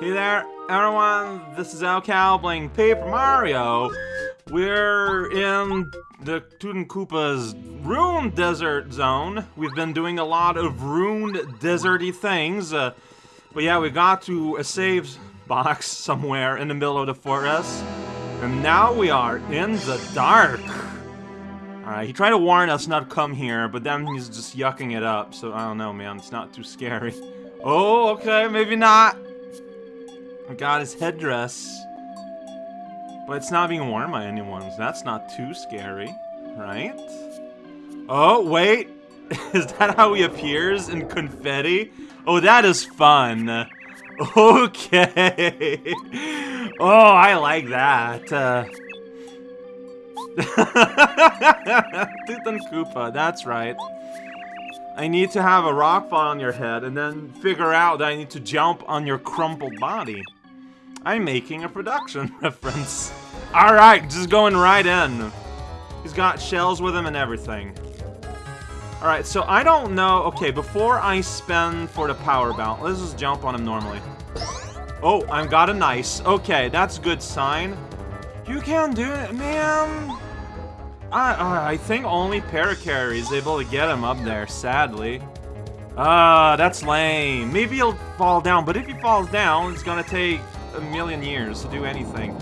Hey there, everyone. This is raocow playing Paper Mario. We're in the Tootin' Koopa's Ruined Desert Zone. We've been doing a lot of ruined, deserty things. Uh, but yeah, we got to a save box somewhere in the middle of the forest. And now we are in the dark. Alright, he tried to warn us not to come here, but then he's just yucking it up, so I don't know, man. It's not too scary. Oh, okay, maybe not. I got his headdress. But it's not being worn by anyone, so that's not too scary, right? Oh, wait. Is that how he appears in confetti? Oh, that is fun. Okay. Oh, I like that. Uh... Koopa, that's right. I need to have a rock fall on your head and then figure out that I need to jump on your crumpled body. I'm making a production reference. Alright, just going right in. He's got shells with him and everything. Alright, so I don't know... Okay, before I spend for the power bounce, let's just jump on him normally. Oh, I've got a nice. Okay, that's a good sign. You can do it, man. I, I think only Parakarry is able to get him up there, sadly. Ah, uh, that's lame. Maybe he'll fall down, but if he falls down, it's gonna take a million years to do anything.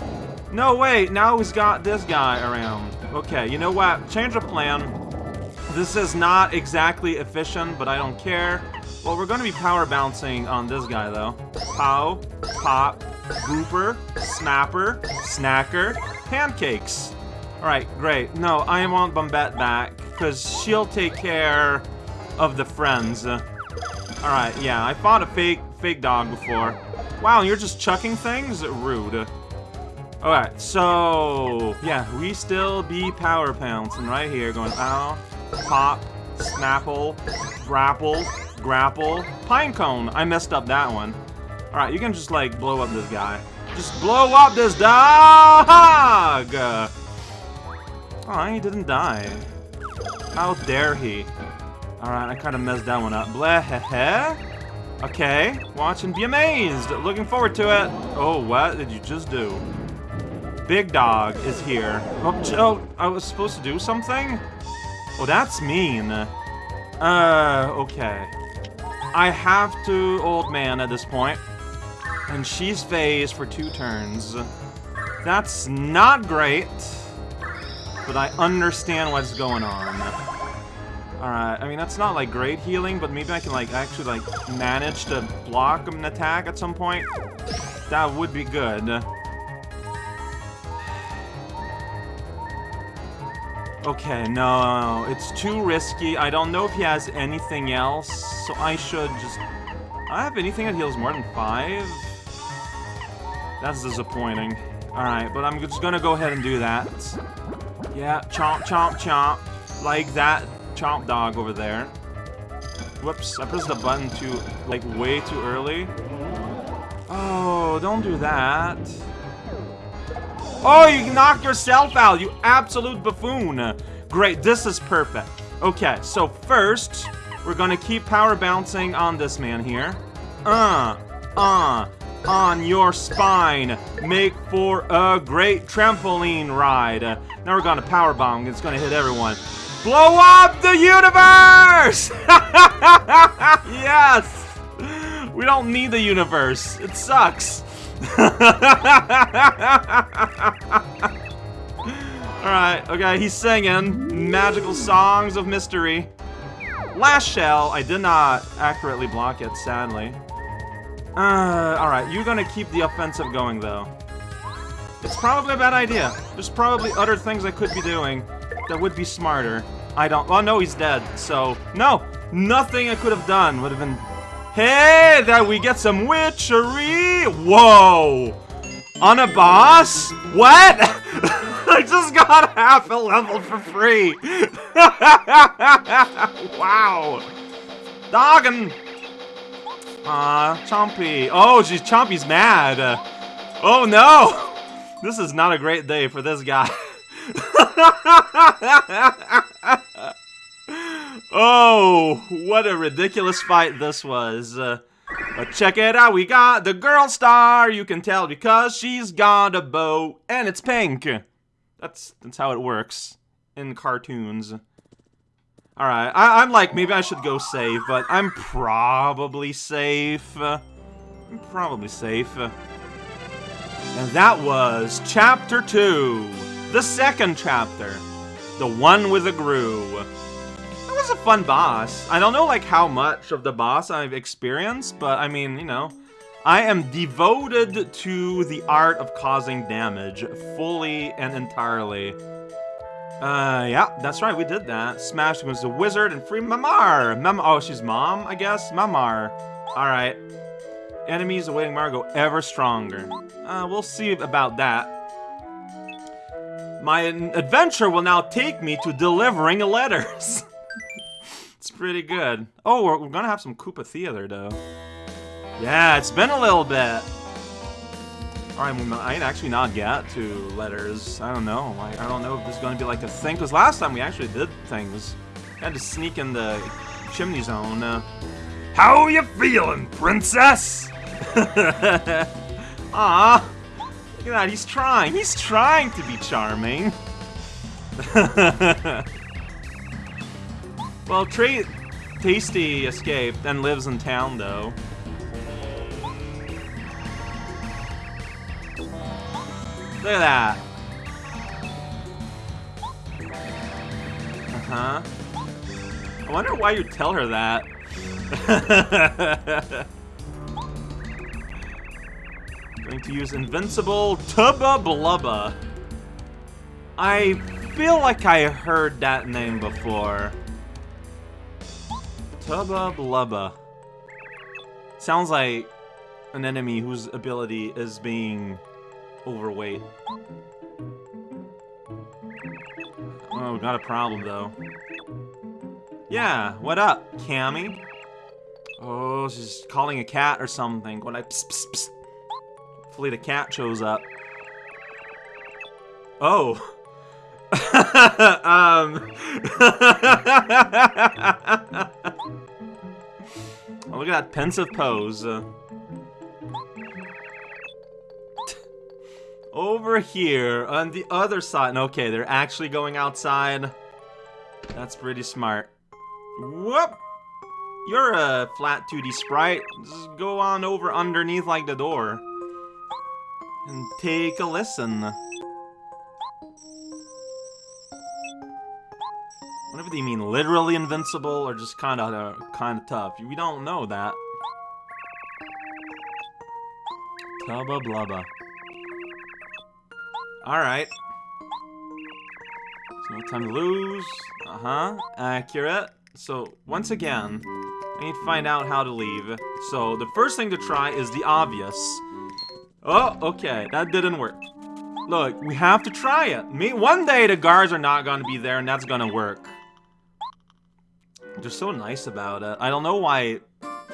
No, wait, now he's got this guy around. Okay, you know what? Change of plan. This is not exactly efficient, but I don't care. Well, we're gonna be power bouncing on this guy, though. Pow, pop, grouper, snapper, snacker, pancakes. Alright, great. No, I want Bombette back, because she'll take care of the friends. Alright, yeah, I fought a fake fake dog before. Wow, you're just chucking things? Rude. Alright, so... Yeah, we still be power pouncing right here, going ow, pop, snapple, grapple, grapple, pinecone. I messed up that one. Alright, you can just, like, blow up this guy. Just blow up this dog! Oh, he didn't die. How dare he? Alright, I kind of messed that one up. Bleh, Okay, watch and be amazed. Looking forward to it. Oh, what did you just do? Big dog is here. Oh, oh, I was supposed to do something? Oh, that's mean. Uh, okay. I have to old man at this point. And she's phased for two turns. That's not great but I understand what's going on. Alright, I mean, that's not, like, great healing, but maybe I can, like, actually, like, manage to block an attack at some point. That would be good. Okay, no, it's too risky. I don't know if he has anything else, so I should just... I have anything that heals more than five? That's disappointing. Alright, but I'm just gonna go ahead and do that. Yeah, chomp, chomp, chomp. Like that chomp dog over there. Whoops, I pressed the button too, like, way too early. Oh, don't do that. Oh, you knocked yourself out, you absolute buffoon. Great, this is perfect. Okay, so first, we're gonna keep power bouncing on this man here. Uh, uh, on your spine. Make for a great trampoline ride. Now we're to power bomb. It's to hit everyone. Blow up the universe! yes! We don't need the universe. It sucks. Alright, okay, he's singing magical songs of mystery. Last shell, I did not accurately block it, sadly. Uh, alright, you're gonna keep the offensive going, though. It's probably a bad idea. There's probably other things I could be doing that would be smarter. I don't- well, no, he's dead, so... No! Nothing I could have done would have been... Hey, that we get some witchery! Whoa! On a boss? What? I just got half a level for free! wow! Doggin! Aw, Chompy. Oh, geez, Chompy's mad. Uh, oh, no! This is not a great day for this guy. oh, what a ridiculous fight this was. Uh, But check it out, we got the girl star. You can tell because she's got a bow and it's pink. That's that's how it works in cartoons. Alright, I'm like, maybe I should go save, but I'm probably safe. I'm probably safe. And that was Chapter 2. The second chapter. The one with the Grue. That was a fun boss. I don't know, like, how much of the boss I've experienced, but, I mean, you know... I am devoted to the art of causing damage, fully and entirely. Uh, yeah, that's right, we did that. Smash was the wizard and free Mamar! Mam oh, she's mom, I guess? Mamar. Alright. Enemies awaiting Margo ever stronger. Uh, we'll see about that. My adventure will now take me to delivering letters. it's pretty good. Oh, we're, we're, gonna have some Koopa Theater, though. Yeah, it's been a little bit. Alright, we might actually not get to letters. I don't know. I, I don't know if this is to be like a thing, because last time we actually did things. had to sneak in the chimney zone. Uh, How you feeling, princess? Ah, Look at that, he's trying. He's trying to be charming. well, Tra Tasty escaped and lives in town, though. Look at that. Uh-huh. I wonder why you tell her that. Going to use Invincible Tubba Blubba. I feel like I heard that name before. Tubba Blubba. Sounds like an enemy whose ability is being overweight. Oh, got a problem, though. Yeah, what up, Kammy? Oh, she's calling a cat or something. When I psst, psst, psst. Hopefully the cat shows up. Oh. um. oh, look at that pensive pose. Over here, on the other side. Okay, they're actually going outside. That's pretty smart. Whoop! You're a flat 2D sprite. Just go on over underneath like the door. And take a listen. Whatever they mean, literally invincible or just kind of uh, kind of tough. We don't know that. Tubba blubba. Alright. no time to lose. Uh-huh. Accurate. So, once again, I need to find out how to leave. So, the first thing to try is the obvious. Oh, okay. That didn't work. Look, we have to try it. Me, one day the guards are not gonna be there and that's gonna work. They're so nice about it. I don't know why,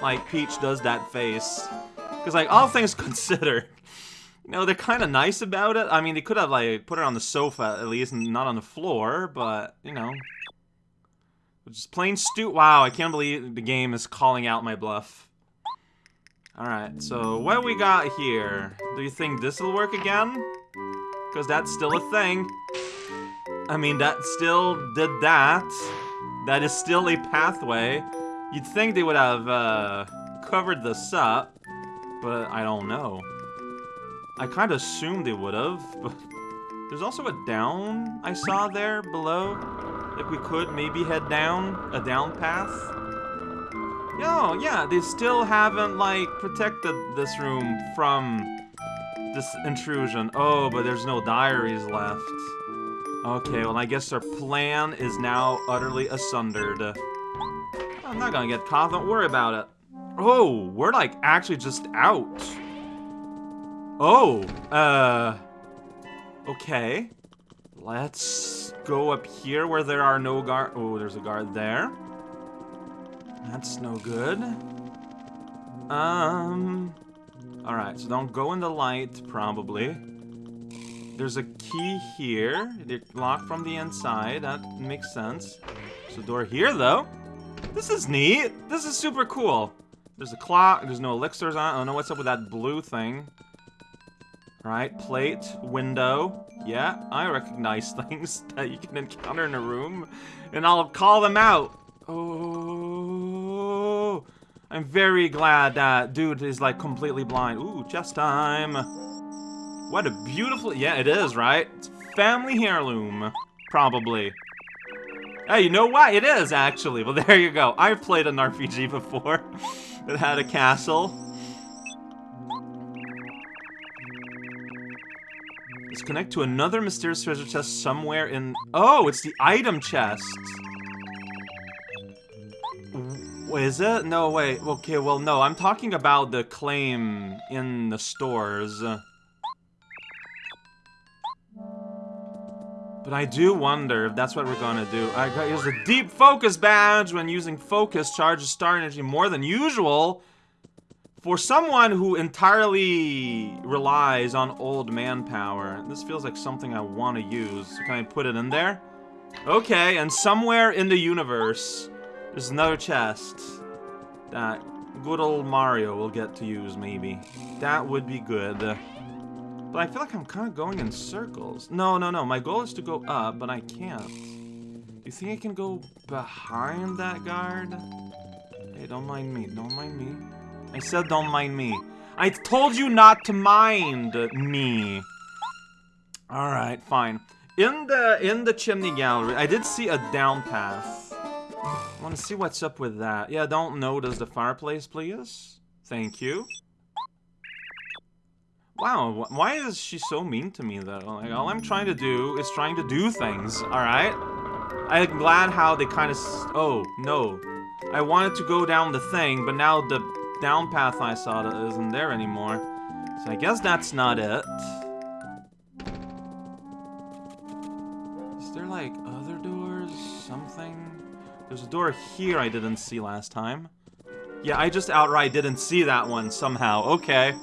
like, Peach does that face. Because, like, all things considered, you know, they're kind of nice about it. I mean, they could have, like, put it on the sofa at least, not on the floor, but, you know. Just plain stu- Wow, I can't believe the game is calling out my bluff. Alright, so what we got here? Do you think this will work again? Because that's still a thing. I mean, that still did that. That is still a pathway. You'd think they would have uh, covered this up, but I don't know. I kind of assumed they would have, but there's also a down I saw there below. Like we could maybe head down, a down path. Oh, yeah, they still haven't, like, protected this room from this intrusion. Oh, but there's no diaries left. Okay, well, I guess our plan is now utterly asundered. I'm not gonna get caught, don't worry about it. Oh, we're, like, actually just out. Oh, uh... Okay. Let's go up here where there are no guard- Oh, there's a guard there. That's no good. Um... Alright, so don't go in the light, probably. There's a key here. They're locked from the inside. That makes sense. There's a door here, though. This is neat. This is super cool. There's a clock. There's no elixirs on. I don't know what's up with that blue thing. Right, plate, window. Yeah, I recognize things that you can encounter in a room, and I'll call them out. Oh, I'm very glad that dude is like completely blind. Ooh, chest time. What a beautiful, yeah, it is, right? It's family heirloom, probably. Hey, you know what? It is, actually. Well, there you go. I've played an RPG before that had a castle. Let's connect to another mysterious treasure chest somewhere in... Oh, it's the item chest. Is it? No, wait. Okay, well, no. I'm talking about the claim in the stores. But I do wonder if that's what we're gonna do. I got use a deep focus badge when using focus charges star energy more than usual. For someone who entirely relies on old manpower, this feels like something I want to use. Can I put it in there? Okay, and somewhere in the universe, there's another chest that good old Mario will get to use, maybe. That would be good. But I feel like I'm kind of going in circles. No, no, no. My goal is to go up, but I can't. Do you think I can go behind that guard? Hey, don't mind me. Don't mind me. I said don't mind me. I told you not to mind me. Alright, fine. In the in the chimney gallery, I did see a down path. Want to see what's up with that. Yeah, don't notice the fireplace, please. Thank you. Wow, why is she so mean to me though? Like, all I'm trying to do is trying to do things, alright? I'm glad how they kind of... Oh, no. I wanted to go down the thing, but now the down path I saw isn't there anymore. So I guess that's not it. Is there like other doors? Something? There's a door here I didn't see last time. Yeah, I just outright didn't see that one somehow. Okay.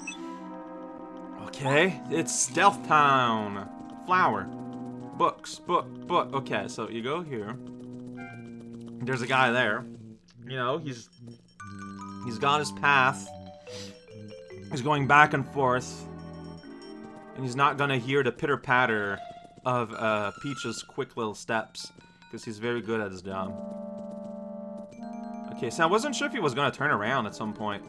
Okay, it's Stealth Town. Flower. Books, book, book. Okay, so you go here. There's a guy there. You know, he's he's got his path. He's going back and forth. And he's not gonna hear the pitter-patter of uh, Peach's quick little steps. Because he's very good at his job. Okay, so I wasn't sure if he was gonna turn around at some point.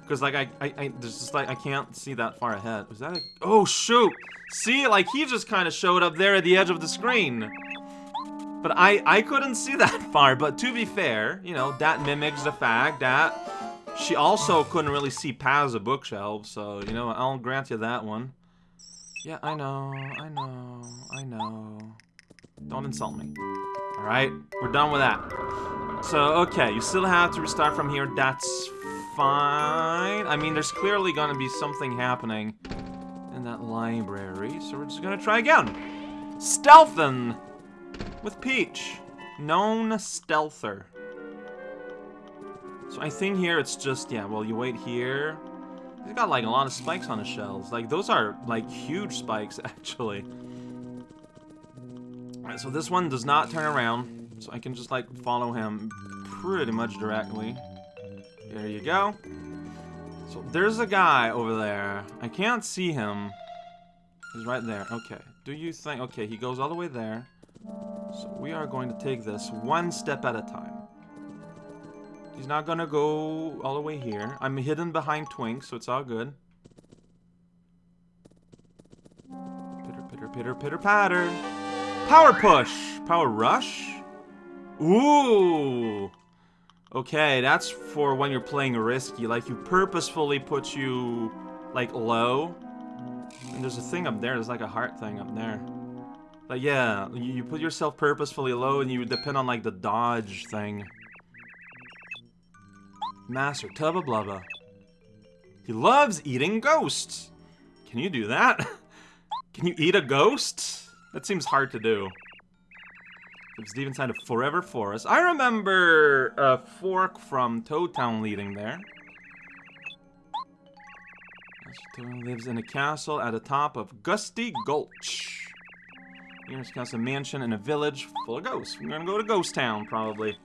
Because, like, I, I, I, there's just, like, I can't see that far ahead. Was that a... Oh, shoot! See, like, he just kind of showed up there at the edge of the screen. But I, I couldn't see that far. But to be fair, you know, that mimics the fact that she also couldn't really see past the bookshelf. So, you know, I'll grant you that one. Yeah, I know, I know, I know. Don't insult me. Alright, we're done with that. So, okay, you still have to restart from here. That's fine. I mean, there's clearly gonna be something happening in that library, so we're just gonna try again. Stealthen with Peach. Known stealther. So I think here it's just, yeah, well, you wait here. He's got, like, a lot of spikes on his shells. Like, those are, like, huge spikes, actually. Alright, so this one does not turn around. So I can just, like, follow him pretty much directly. There you go. So there's a guy over there. I can't see him. He's right there. Okay. Do you think... Okay, he goes all the way there. So we are going to take this one step at a time. He's not gonna go all the way here. I'm hidden behind Twink, so it's all good. Pitter, pitter, pitter, pitter, patter. Power push! Power rush? Ooh! Okay, that's for when you're playing risky. Like, you purposefully put you, like, low. And there's a thing up there. There's, like, a heart thing up there. But yeah, you put yourself purposefully low and you depend on, like, the dodge thing. Master Tubba Blubba. He loves eating ghosts. Can you do that? Can you eat a ghost? That seems hard to do. Deep inside a forever forest. I remember a fork from Toad Town leading there. Toad lives in a castle at the top of Gusty Gulch. Nearest castle mansion in a village full of ghosts. We're gonna go to Ghost Town, probably.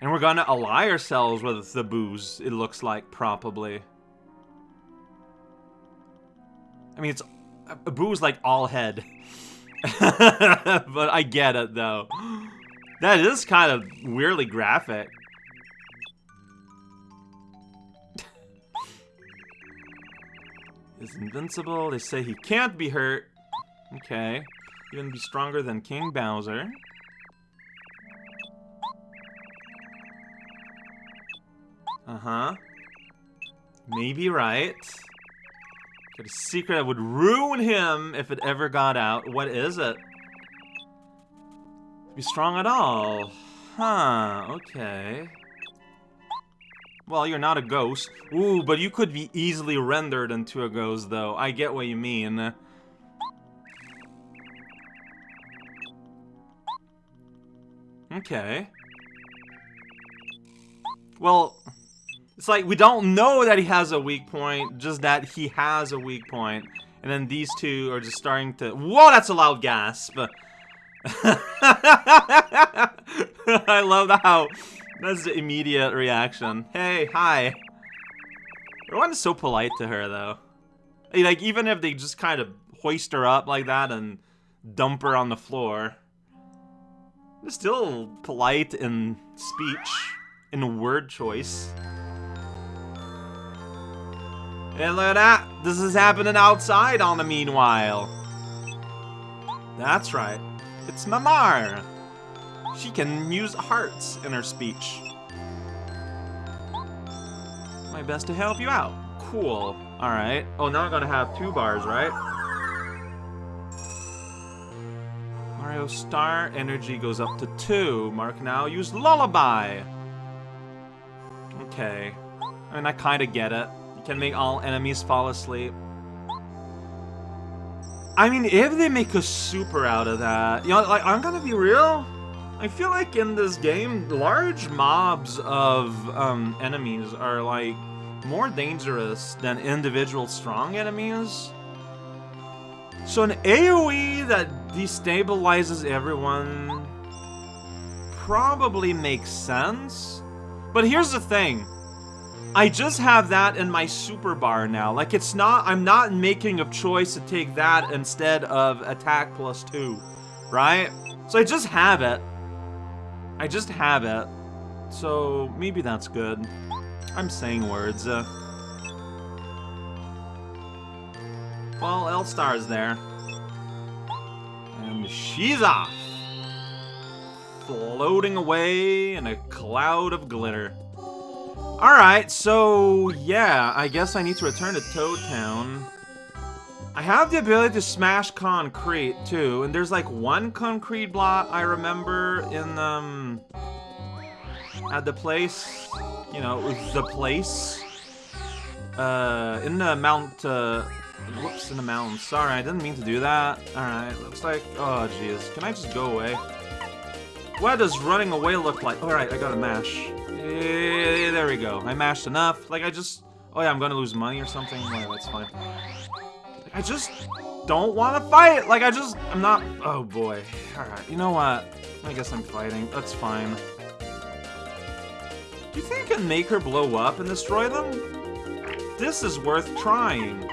And we're gonna ally ourselves with the Boos, it looks like, probably. I mean, it's... A boo's like all head. but I get it, though. That is kind of weirdly graphic. is invincible. They say he can't be hurt. Okay. Even be stronger than King Bowser. Uh-huh. Maybe right. Got a secret that would ruin him if it ever got out. What is it? Be strong at all. Huh, okay. Well, you're not a ghost. Ooh, but you could be easily rendered into a ghost, though. I get what you mean. Okay. Well, it's like we don't know that he has a weak point, just that he has a weak point. And then these two are just starting to... Whoa, that's a loud gasp! I love how that's the immediate reaction. Hey, hi. Everyone's so polite to her, though. Like, even if they just kind of hoist her up like that and dump her on the floor, they're still polite in speech, in word choice. And look at that! This is happening outside on the meanwhile. That's right. It's Mamar. She can use hearts in her speech. My best to help you out. Cool. Alright. Oh, now I'm gonna have two bars, right? Mario Star energy goes up to two. Mark now use Lullaby. Okay. I mean, I kinda get it. Can make all enemies fall asleep. I mean, if they make a super out of that, you know, like, I'm gonna be real. I feel like in this game, large mobs of um, enemies are, like, more dangerous than individual strong enemies. So an AoE that destabilizes everyone probably makes sense. But here's the thing. I just have that in my super bar now. Like, it's not, I'm not making a choice to take that instead of attack plus two, right? So I just have it. I just have it. So maybe that's good. I'm saying words. Uh, well, L-Star's there. And she's off. Floating away in a cloud of glitter. Alright, so yeah, I guess I need to return to Toad Town. I have the ability to smash concrete too, and there's like one concrete block I remember in um at the place, you know, the place uh in the mount uh whoops in the mountains. Sorry, I didn't mean to do that. Alright, looks like oh jeez. Can I just go away? What does running away look like? Alright, I got a mash. Yeah, there we go. I mashed enough. Like, I just... Oh, yeah, I'm gonna lose money or something. That's fine. Like, I just don't want to fight. Like, I just... I'm not... Oh, boy. Alright, you know what? I guess I'm fighting. That's fine. Do you think I can make her blow up and destroy them? This is worth trying.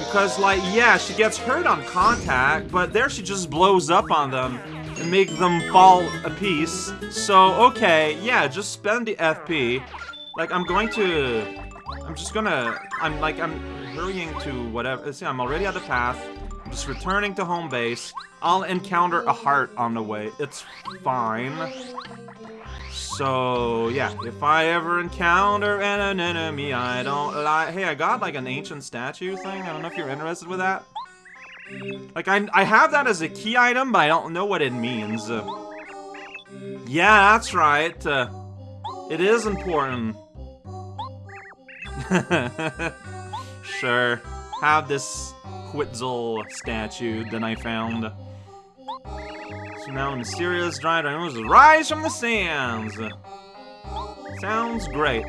Because, like, yeah, she gets hurt on contact, but there she just blows up on them and make them fall a piece. So, okay, yeah, just spend the FP. Like, I'm going to... I'm just gonna... I'm, like, I'm hurrying to whatever... See, I'm already at the path. I'm just returning to home base. I'll encounter a heart on the way. It's fine. So, yeah, if I ever encounter an enemy I don't like... Hey, I got, like, an ancient statue thing. I don't know if you're interested with that. Like, I, I have that as a key item, but I don't know what it means. Uh, yeah, that's right. Uh, it is important. sure. Have this Quetzal statue that I found. So now mysterious dried animals rise from the sands. Sounds great.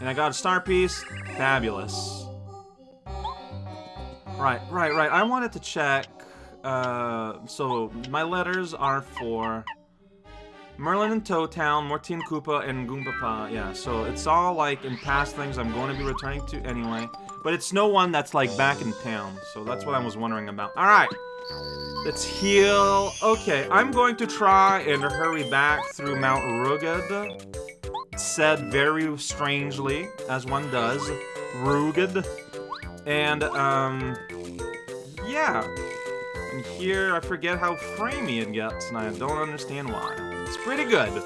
And I got a star piece. Fabulous. Right, right, right. I wanted to check. Uh, so my letters are for Merlon and Toad Town, Mortine Koopa, and Goompapa. Yeah, so it's all like in past things I'm going to be returning to anyway. But it's no one that's like back in town, so that's what I was wondering about. Alright, let's heal. Okay, I'm going to try and hurry back through Mount Rugged. Said very strangely, as one does. Rugged. And, um, yeah. And here, I forget how framey it gets, and I don't understand why. It's pretty good.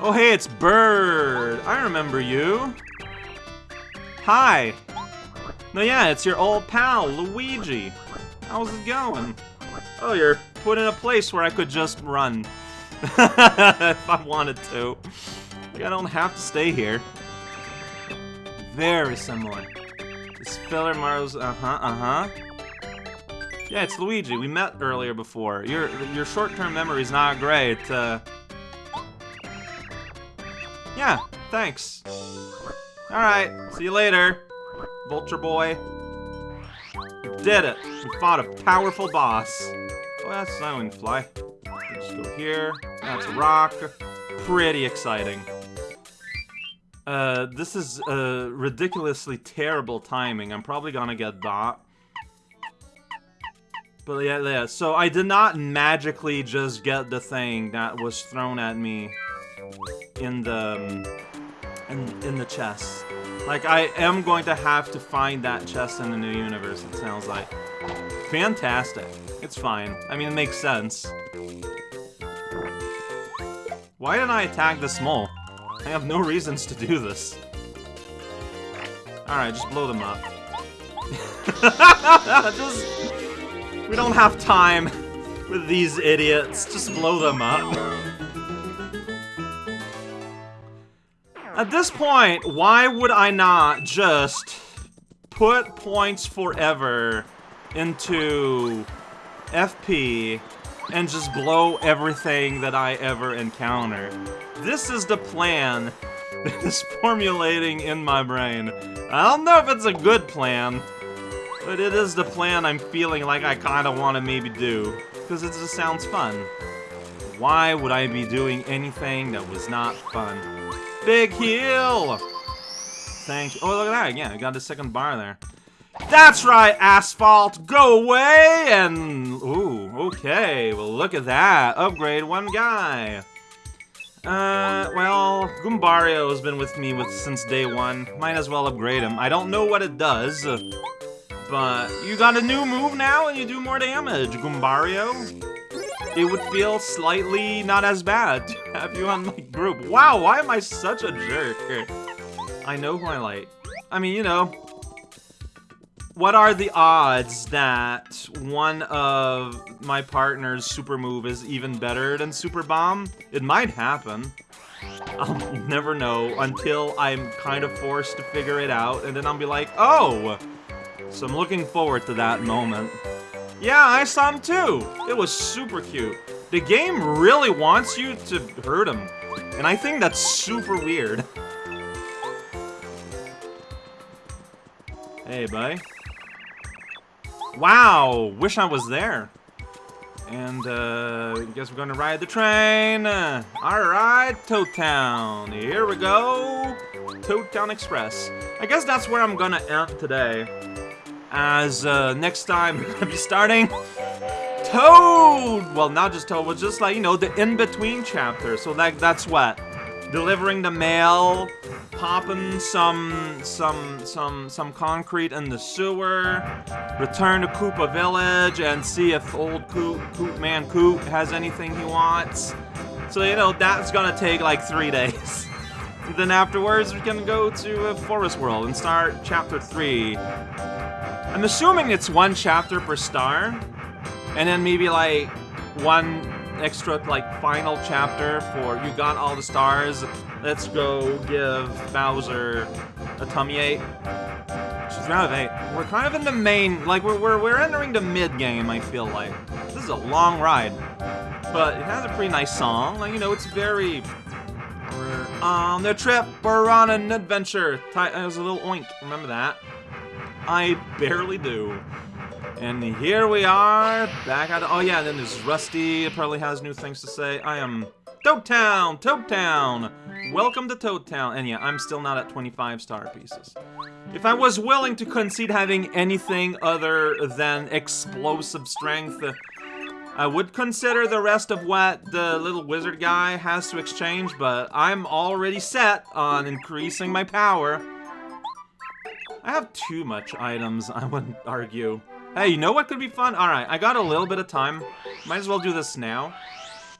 Oh, hey, it's Bird. I remember you. Hi. No, yeah, it's your old pal, Luigi. How's it going? Oh, you're put in a place where I could just run. if I wanted to. Like, I don't have to stay here. Very similar. This filler Mario's, uh-huh, uh-huh. Yeah, it's Luigi. We met earlier before. Your your short-term memory is not great. Uh, yeah, thanks. Alright, see you later, Vulture Boy. We did it. We fought a powerful boss. Oh, that's not even fly. Just go here. That's a rock. Pretty exciting. Uh, this is uh, ridiculously terrible timing. I'm probably gonna get bot. But yeah, yeah, so I did not magically just get the thing that was thrown at me in the in, in the chest. Like, I am going to have to find that chest in the new universe, it sounds like. Fantastic. It's fine. I mean, it makes sense. Why didn't I attack the small? I have no reasons to do this. Alright, just blow them up. just... We don't have time with these idiots. Just blow them up. At this point, why would I not just put points forever into FP and just blow everything that I ever encounter? This is the plan that is formulating in my brain. I don't know if it's a good plan, but it is the plan I'm feeling like I kind of want to maybe do, because it just sounds fun. Why would I be doing anything that was not fun? Big heal! Thank you. Oh, look at that. Yeah, I got the second bar there. That's right, Asphalt! Go away! And, ooh, okay. Well, look at that. Upgrade one guy. Uh, well, Goombario has been with me with since day one. Might as well upgrade him. I don't know what it does, but you got a new move now and you do more damage, Goombario it would feel slightly not as bad to have you on my group. Wow, why am I such a jerk? I know who I like. I mean, you know, what are the odds that one of my partner's super move is even better than Super Bomb? It might happen. I'll never know until I'm kind of forced to figure it out, and then I'll be like, oh! So I'm looking forward to that moment. Yeah, I saw him too. It was super cute. The game really wants you to hurt him. And I think that's super weird. hey, buddy. Wow, wish I was there. And, uh, guess we're gonna ride the train. Uh, Alright, Toad Town. Here we go. Toad Town Express. I guess that's where I'm gonna end today as uh, next time we're gonna be starting Toad! Well, not just Toad, but just like, you know, the in-between chapter. So like, that's what? Delivering the mail, popping some, some, some, some concrete in the sewer, return to Koopa Village and see if old Coop, Coop Man Coop has anything he wants. So, you know, that's gonna take like three days. then afterwards, we can go to uh, Forest World and start chapter 3. I'm assuming it's one chapter per star, and then maybe like one extra like final chapter for you got all the stars. Let's go give Bowser a tummy ache. She's round of eight. We're kind of in the main, like we're we're we're entering the mid game. I feel like this is a long ride, but it has a pretty nice song. Like you know, it's very. We're on the trip. We're on an adventure. It was a little oink. Remember that? I barely do. And here we are, back at Oh yeah, and then there's Rusty, probably has new things to say. I am Toad Town! Toad Town! Welcome to Toad Town. And yeah, I'm still not at 25 star pieces. If I was willing to concede having anything other than explosive strength, uh, I would consider the rest of what the little wizard guy has to exchange, but I'm already set on increasing my power. I have too much items, I wouldn't argue. Hey, you know what could be fun? Alright, I got a little bit of time. Might as well do this now.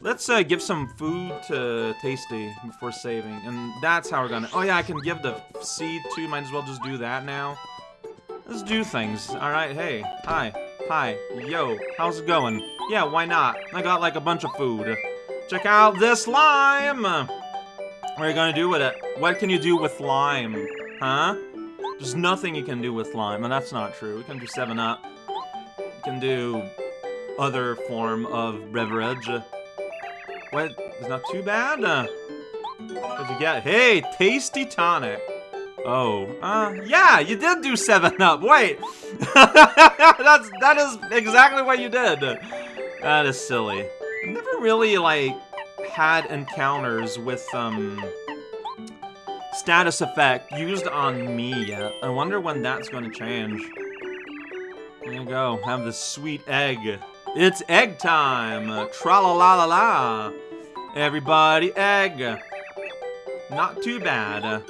Let's uh, give some food to Tasty before saving, and that's how we're gonna... Oh yeah, I can give the seed too, might as well just do that now. Let's do things. Alright, hey, hi, hi, yo, how's it going? Yeah, why not? I got like a bunch of food. Check out this lime! What are you gonna do with it? What can you do with lime? Huh? There's nothing you can do with lime, and that's not true. We can do 7-Up. Can do other form of beverage. What? It's not too bad? Uh, what'd you get? Hey, Tasty Tonic. Oh, uh, yeah, you did do 7-Up. Wait. That's, that is exactly what you did. That is silly. I've never really, like, had encounters with, um, status effect used on me yet. I wonder when that's going to change. Go. Have the sweet egg. It's egg time! Tra la la la la! Everybody, egg! Not too bad.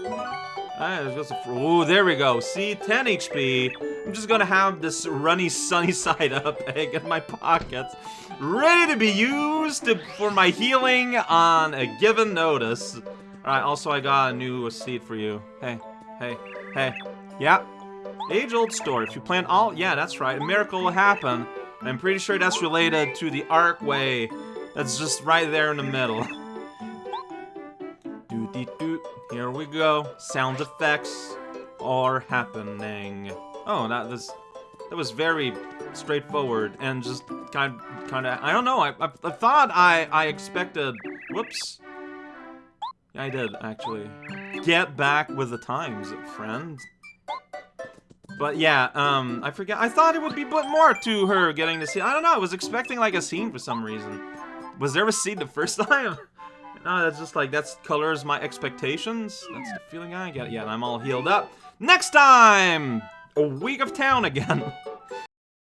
Oh, there we go. See, 10 HP. I'm just gonna have this runny sunny side up egg in my pockets, ready to be used to, for my healing on a given notice. Alright, also I got a new seed for you. Hey, hey, hey. Yeah. Age-old story. If you plant all... Yeah, that's right. A miracle will happen. I'm pretty sure that's related to the archway that's just right there in the middle. Doot -dee doot. Here we go. Sound effects are happening. Oh, that was that was very straightforward and just kind kind of I don't know. I, I, I thought I I expected. Whoops. Yeah, I did actually. Get back with the times, friend. But yeah, um, I forget. I thought it would be but more to her getting to see. I don't know. I was expecting like a scene for some reason. Was there a scene the first time? no, that's just like that's colors my expectations. That's the feeling I get. Yeah, I'm all healed up. Next time, a week of town again.